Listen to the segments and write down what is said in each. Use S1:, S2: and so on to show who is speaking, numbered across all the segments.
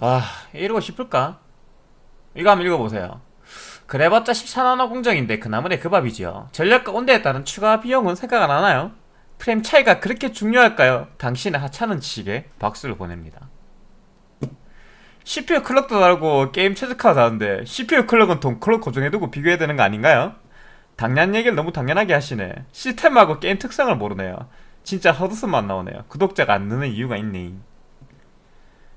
S1: 아 이러고 싶을까? 이거 한번 읽어보세요 그래봤자 14나노 공정인데 그 나물에 그 밥이지요 전력과 온도에 따른 추가 비용은 생각 안 하나요? 프레임 차이가 그렇게 중요할까요? 당신의 하찮은 지식에 박수를 보냅니다 CPU 클럭도 다르고 게임 최적화도 다른데 CPU 클럭은 돈 클럭 고정해두고 비교해야 되는 거 아닌가요? 당연 얘기를 너무 당연하게 하시네 시스템하고 게임 특성을 모르네요 진짜 헛웃음만 나오네요 구독자가 안 느는 이유가 있네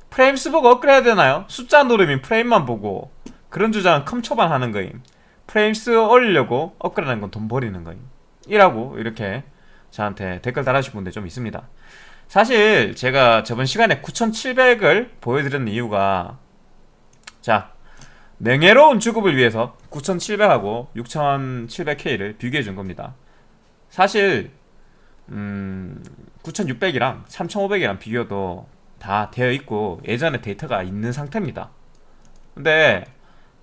S1: 프레임 수 보고 업그레이드 되나요? 숫자 누르면 프레임만 보고 그런 주장은 컴초반 하는 거임. 프레임 수 올리려고 업그레이드 하는 건 돈 버리는 거임. 이라고 이렇게 저한테 댓글 달아주신 분들 좀 있습니다. 사실 제가 저번 시간에 9700을 보여드리는 이유가 자 명예로운 주급을 위해서 9700하고 6700K를 비교해 준 겁니다. 사실 음 9600이랑 3500이랑 비교도 다 되어 있고 예전에 데이터가 있는 상태입니다. 근데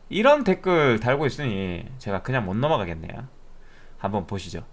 S1: 이런 댓글 달고 있으니 제가 그냥 못 넘어가겠네요. 한번 보시죠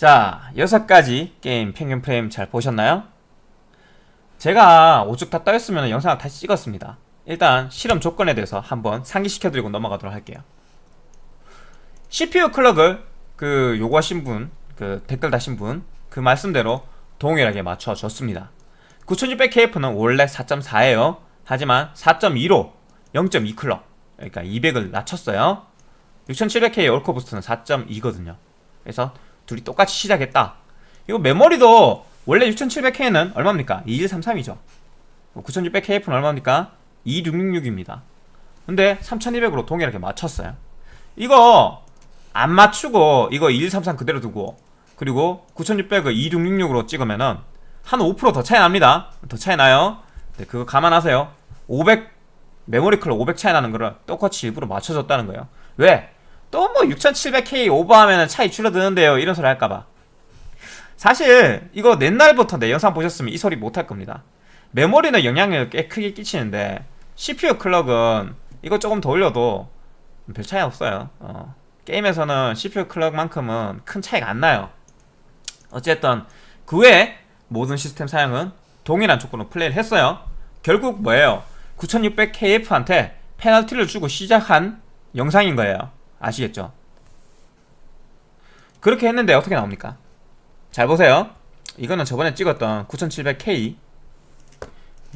S1: 자, 여섯 가지 게임 평균 프레임 잘 보셨나요? 제가 오죽 다 떠였으면 영상을 다시 찍었습니다. 일단 실험 조건에 대해서 한번 상기시켜드리고 넘어가도록 할게요. CPU 클럭을 그 요구하신 분, 그 댓글 다신 분, 그 말씀대로 동일하게 맞춰줬습니다. 9600KF는 원래 4.4예요. 하지만 4.2로 0.2 클럭, 그러니까 200을 낮췄어요. 6700K 올코 부스트는 4.2거든요. 그래서 둘이 똑같이 시작했다. 이거 메모리도 원래 6700K는 얼마입니까? 2133이죠. 9600KF는 얼마입니까? 2666입니다. 근데 3200으로 동일하게 맞췄어요. 이거 안 맞추고 이거 2133 그대로 두고 그리고 9600을 2666으로 찍으면은 한 5%더 차이 납니다. 더 차이 나요. 네, 그거 감안하세요. 500 메모리 클럭 500 차이 나는 거를 똑같이 일부러 맞춰줬다는 거예요. 왜? 또 뭐 6700K 오버하면 차이 줄어드는데요. 이런 소리 할까봐. 사실 이거 옛날부터 내 영상 보셨으면 이 소리 못할 겁니다. 메모리는 영향을 꽤 크게 끼치는데 CPU 클럭은 이거 조금 더 올려도 별 차이 없어요. 어. 게임에서는 CPU 클럭만큼은 큰 차이가 안 나요. 어쨌든 그 외에 모든 시스템 사양은 동일한 조건으로 플레이를 했어요. 결국 뭐예요? 9600KF한테 페널티를 주고 시작한 영상인 거예요. 아시겠죠? 그렇게 했는데 어떻게 나옵니까? 잘 보세요. 이거는 저번에 찍었던 9700K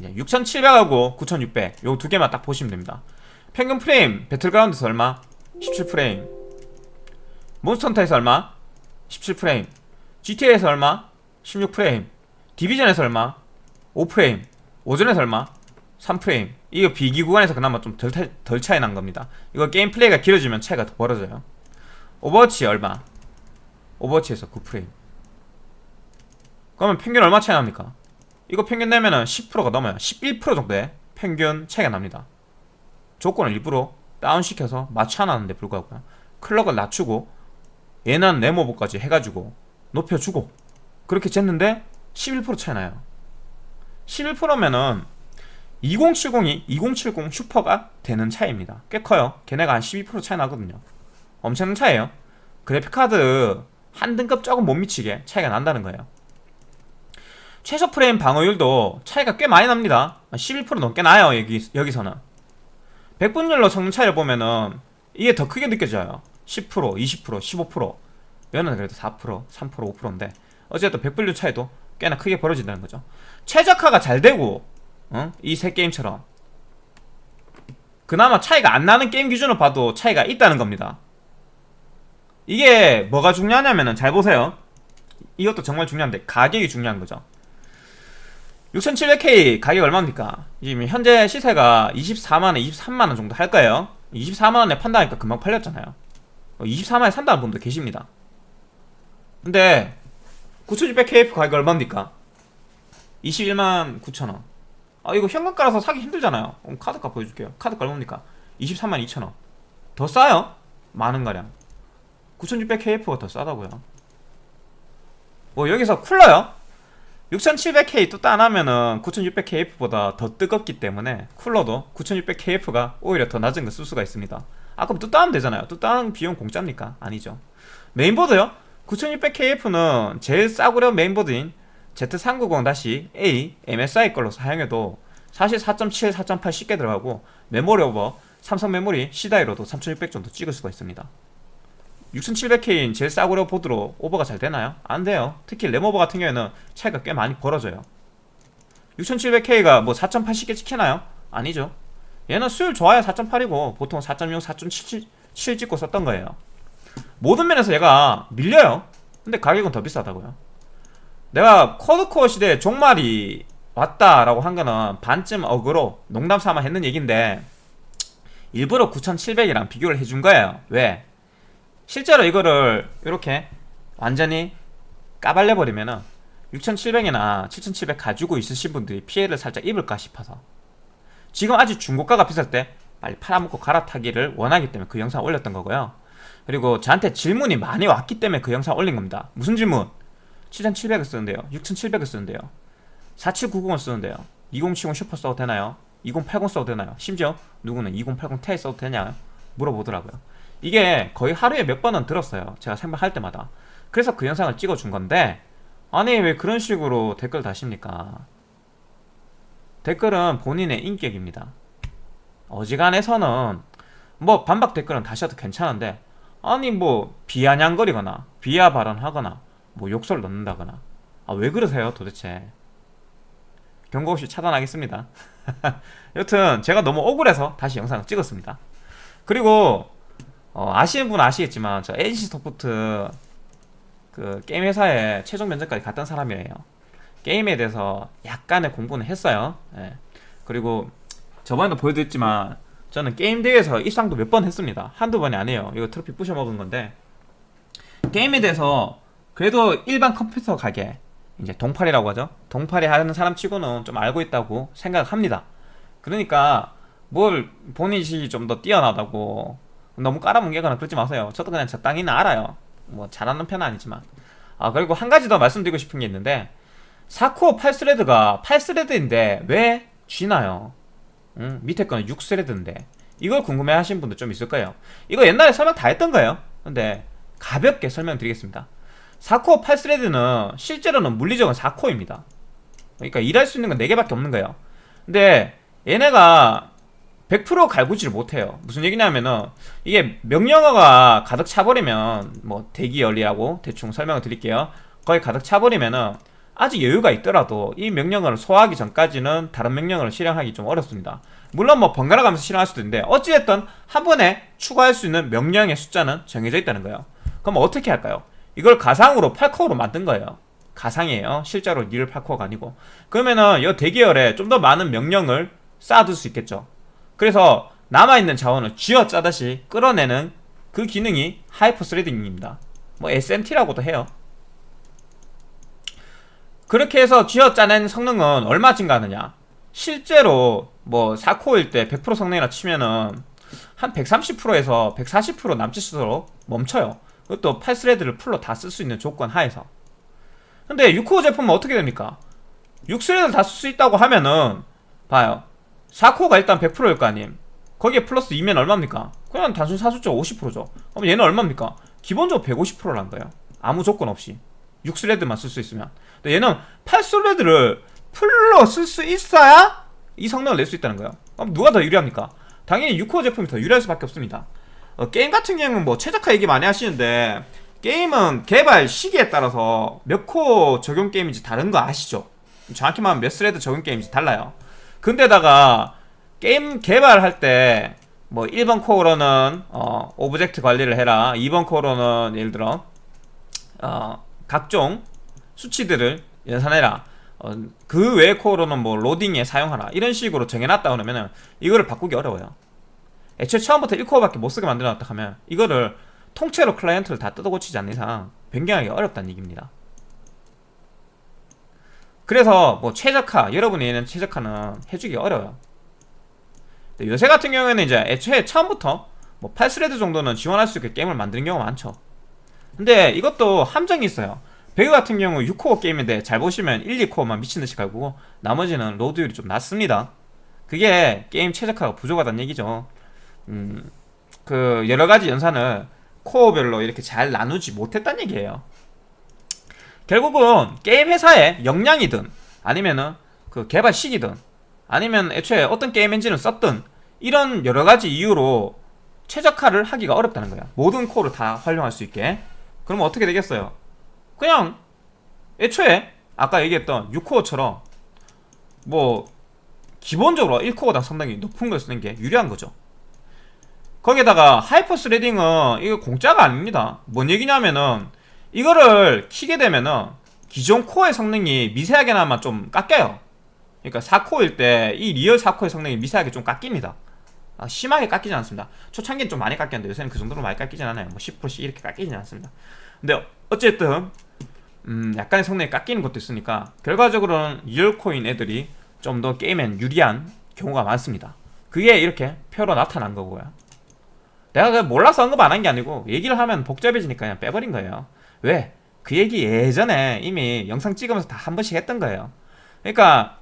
S1: 6700하고 9600 요 두 개만 딱 보시면 됩니다. 평균 프레임 배틀그라운드에서 얼마? 17프레임 Monster Hunter에서 얼마? 17프레임 GTA에서 얼마? 16프레임 Division에서 얼마? 5프레임 오전에서 얼마? 3프레임. 이거 비기 구간에서 그나마 좀 덜 덜 차이 난 겁니다. 이거 게임 플레이가 길어지면 차이가 더 벌어져요. Overwatch 얼마? Overwatch에서 9프레임. 그러면 평균 얼마 차이 납니까? 이거 평균 내면은 10%가 넘어요. 11% 정도의 평균 차이가 납니다. 조건을 일부러 다운시켜서 맞춰놨는데 불구하고 clock을 낮추고 얘는 램 over까지 해가지고 높여주고 그렇게 쟀는데 11% 차이 나요. 11%면은 2070이 2070 Super가 되는 차이입니다. 꽤 커요. 걔네가 한 12% 차이 나거든요. 엄청난 차이에요. 그래픽카드 한 등급 조금 못 미치게 차이가 난다는 거예요. 최소 프레임 방어율도 차이가 꽤 많이 납니다. 11% 넘게 나요 여기, 여기서는. 100분율로 성능 차이를 보면은 이게 더 크게 느껴져요. 10% 20% 15% 얘는 그래도 4% 3% 5%인데 어쨌든 100분율 차이도 꽤나 크게 벌어진다는 거죠. 최적화가 잘 되고 어? 이세 게임처럼. 그나마 차이가 안 나는 게임 기준으로 봐도 차이가 있다는 겁니다. 이게 뭐가 중요하냐면은 잘 보세요. 이것도 정말 중요한데 가격이 중요한 거죠. 6700K 가격 얼마입니까? 지금 현재 시세가 24만원, 23만원 정도 할 거예요. 24만원에 판다니까 금방 팔렸잖아요. 24만원에 산다는 분도 계십니다. 근데 9600KF 가격 얼마입니까? 21만 9천원 아 이거 현금 깔아서 사기 힘들잖아요 그럼 카드값 보여줄게요 카드값 얼마입니까? 23만 2천원 더 싸요? 많은가량 9600KF가 더 싸다고요 뭐 여기서 쿨러요? 6700K 또 따나면은 9600KF보다 더 뜨겁기 때문에 쿨러도 9600KF가 오히려 더 낮은 거쓸 수가 있습니다 아 그럼 또 따면 되잖아요 또 따는 비용 공짜입니까? 아니죠 메인보드요? 9600KF는 제일 싸구려 메인보드인 Z390-A MSI 걸로 사용해도 사실 4.7, 4.8 쉽게 들어가고 메모리 오버 삼성 메모리 C다이로도 3600 정도 찍을 수가 있습니다. 6700K인 제일 싸구려 보드로 오버가 잘 되나요? 안 돼요. 특히 램오버 같은 경우에는 차이가 꽤 많이 벌어져요. 6700K가 뭐 4.8 쉽게 찍히나요? 아니죠. 얘는 수율 좋아야 4.8이고 보통 4.6, 4.7 찍고 썼던 거예요. 모든 면에서 얘가 밀려요. 근데 가격은 더 비싸다고요 내가 쿼드코어 시대에 종말이 왔다라고 한 거는 반쯤 어그로 농담 삼아 했는 얘긴데 일부러 9700이랑 비교를 해준 거예요 왜? 실제로 이거를 이렇게 완전히 까발려버리면은 6700이나 7700 가지고 있으신 분들이 피해를 살짝 입을까 싶어서 지금 아직 중고가가 비쌀 때 빨리 팔아먹고 갈아타기를 원하기 때문에 그 영상 올렸던 거고요 그리고 저한테 질문이 많이 왔기 때문에 그 영상 올린 겁니다 무슨 질문? 7700을 쓰는데요 6700을 쓰는데요 4790을 쓰는데요 2070 슈퍼 써도 되나요? 2080 써도 되나요? 심지어 누구는 2080 Ti 써도 되냐 물어보더라고요 이게 거의 하루에 몇 번은 들었어요 제가 생방할 때마다 그래서 그 영상을 찍어준 건데 아니 왜 그런 식으로 댓글 다십니까? 댓글은 본인의 인격입니다. 어지간해서는 뭐 반박 댓글은 다셔도 괜찮은데 아니 뭐 비아냥거리거나 비하 발언하거나 뭐 욕설 넣는다거나. 아 왜 그러세요 도대체? 경고 없이 차단하겠습니다. 여튼 제가 너무 억울해서 다시 영상을 찍었습니다. 그리고 어, 아시는 분은 아시겠지만 저 NC 소프트 그 게임 회사에 최종 면접까지 갔던 사람이에요. 게임에 대해서 약간의 공부는 했어요. 예. 그리고 저번에도 보여드렸지만 저는 게임 대회에서 입상도 몇 번 했습니다. 한두 번이 아니에요. 이거 트로피 부셔먹은 건데. 게임에 대해서 그래도 일반 컴퓨터 가게 이제 동팔이라고 하죠. 동팔이 하는 사람 치고는 좀 알고 있다고 생각합니다. 그러니까 뭘 본인이 좀 더 뛰어나다고 너무 깔아뭉개거나 그러지 마세요. 저도 그냥 적당히는 알아요. 뭐 잘하는 편은 아니지만. 아 그리고 한 가지 더 말씀드리고 싶은 게 있는데 4코어 8스레드가 8스레드인데 왜 쥐나요? 음, 밑에 거는 6스레드인데. 이걸 궁금해 하시는 분들 좀 있을 거예요. 이거 옛날에 설명 다 했던 거예요? 근데 가볍게 설명드리겠습니다 4코어 8스레드는 실제로는 물리적은 4코어입니다. 그러니까 일할 수 있는 건 4개밖에 없는 거예요. 근데 얘네가 100% 갈구지를 못해요. 무슨 얘기냐면은 이게 명령어가 가득 차버리면 뭐 대기 열리하고 대충 설명을 드릴게요. 거의 가득 차버리면은 아직 여유가 있더라도 이 명령어를 소화하기 전까지는 다른 명령어를 실행하기 좀 어렵습니다. 물론 뭐 번갈아 가면서 실행할 수도 있는데 어찌됐든 한 번에 추가할 수 있는 명령의 숫자는 정해져 있다는 거예요. 그럼 어떻게 할까요? 이걸 가상으로 8코어로 만든 거예요. 가상이에요. 실제로 real 8코어가 아니고. 그러면은 이 대기열에 좀 더 많은 명령을 쌓아둘 수 있겠죠. 그래서 남아있는 자원을 쥐어 짜듯이 끌어내는 그 기능이 hyper threading입니다. 뭐 SMT라고도 해요. 그렇게 해서 쥐어 짜낸 성능은 얼마 증가하느냐? 실제로 뭐 4코어일 때 100% 성능이라 치면은 한 130%에서 140% 남짓으로 멈춰요 그것도 8thread를 full로 다 쓸 수 있는 조건 하에서. 근데 6코어 제품은 어떻게 됩니까? 6thread를 다 쓸 수 있다고 하면은 봐요. 4코어가 일단 100%일 거 아님. 거기에 플러스 2면 얼마입니까? 그냥 단순 사숫자 50%죠. 그럼 얘는 얼마입니까? 기본적으로 150%란 거예요. 아무 조건 없이. 6thread만 쓸 수 있으면. 근데 얘는 8thread를 full로 쓸 수 있어야 이 성능을 낼 수 있다는 거예요. 그럼 누가 더 유리합니까? 당연히 6코어 제품이 더 유리할 수밖에 없습니다 어, 게임 같은 경우는 뭐 최적화 얘기 많이 하시는데 게임은 개발 시기에 따라서 몇 코어 적용 게임인지 다른 거 아시죠? 정확히 말하면 몇 thread 적용 게임인지 달라요. 근데다가 게임 개발할 때 뭐 1번 코어로는 어, object 관리를 해라. 2번 코어로는 예를 들어 어, 각종 수치들을 연산해라. 어, 그 외의 코어로는 뭐 로딩에 사용하라. 이런 식으로 정해놨다 그러면 이거를 바꾸기 어려워요 애초에 처음부터 1코어밖에 못쓰게 만들어놨다 하면 이거를 통째로 클라이언트를 다 뜯어고치지 않는 이상 변경하기 어렵다는 얘기입니다. 그래서 뭐 최적화 여러분이 얘는 최적화는 해주기 어려워요. 요새 같은 경우에는 이제 애초에 처음부터 뭐 8thread 정도는 지원할 수 있게 게임을 만드는 경우가 많죠. 근데 이것도 함정이 있어요. 배그 같은 경우 6코어 게임인데 잘 보시면 1, 2코어만 미친듯이 갈고 나머지는 load율이 좀 낮습니다. 그게 게임 최적화가 부족하다는 얘기죠 음, 그 여러 가지 연산을 코어별로 이렇게 잘 나누지 못했다는 얘기예요. 결국은 게임 회사의 역량이든 아니면은 그 개발 시기든 아니면 애초에 어떤 게임 엔진을 썼든 이런 여러 가지 이유로 최적화를 하기가 어렵다는 거야. 모든 코어를 다 활용할 수 있게. 그러면 어떻게 되겠어요? 그냥 애초에 아까 얘기했던 6코어처럼 뭐 기본적으로 1코어 당 상당히 높은 걸 쓰는 게 유리한 거죠 거기에다가 hyper threading은 이거 공짜가 아닙니다. 뭔 얘기냐면은 이거를 키게 되면은 기존 코어의 성능이 미세하게나마 좀 깎여요. 그러니까 4코어일 때 이 real 4코어의 성능이 미세하게 좀 깎입니다. 아, 심하게 깎이지 않습니다. 초창기는 좀 많이 깎였는데 요새는 그 정도로 많이 깎이진 않아요. 뭐 10%씩 이렇게 깎이진 않습니다. 근데 어쨌든 음, 약간의 성능이 깎이는 것도 있으니까 결과적으로는 real 코어인 애들이 좀 더 게임엔 유리한 경우가 많습니다. 그게 이렇게 표로 나타난 거고요 내가 그 몰라서 언급 안 한 게 아니고 얘기를 하면 복잡해지니까 그냥 빼버린 거예요. 왜? 그 얘기 예전에 이미 영상 찍으면서 다 한 번씩 했던 거예요. 그러니까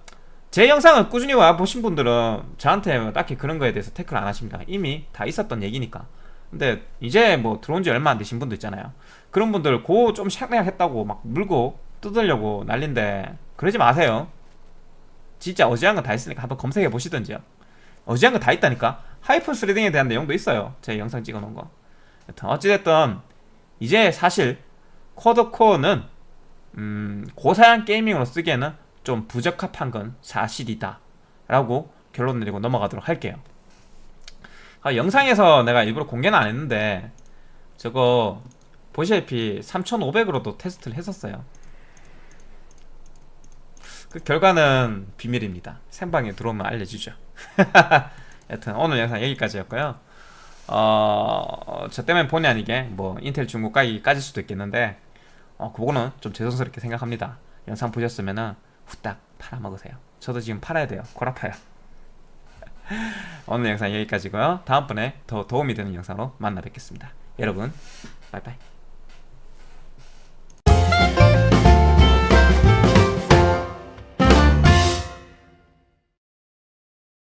S1: 제 영상을 꾸준히 와 보신 분들은 저한테 뭐 딱히 그런 거에 대해서 태클 안 하십니다. 이미 다 있었던 얘기니까. 근데 이제 뭐 들어온 지 얼마 안 되신 분도 있잖아요. 그런 분들 고좀 생략했다고 막 물고 뜯으려고 난린데 그러지 마세요. 진짜 어지한 거 다 있으니까 한번 검색해 보시던지요. 어지간한 거 다 있다니까 hyper threading에 대한 내용도 있어요. 제 영상 찍어 놓은 거. 여튼 어찌됐든 이제 사실 quad core는 음, 고사양 gaming으로 쓰기에는 좀 부적합한 건 사실이다 라고 결론 내리고 넘어가도록 할게요. 아, 영상에서 내가 일부러 공개는 안 했는데 저거 보시다시피 3500으로도 테스트를 했었어요. 그 결과는 비밀입니다. 생방에 들어오면 알려주죠 여튼 오늘 영상 여기까지였고요. 어, 저 때문에 본의 아니게 뭐 인텔 중국 가격이 까질 수도 있겠는데 어, 그거는 좀 죄송스럽게 생각합니다. 영상 보셨으면은 후딱 팔아먹으세요. 저도 지금 팔아야 돼요. 골 아파요. 오늘 영상 여기까지고요. 다음번에 더 도움이 되는 영상으로 만나 뵙겠습니다. 여러분 바이바이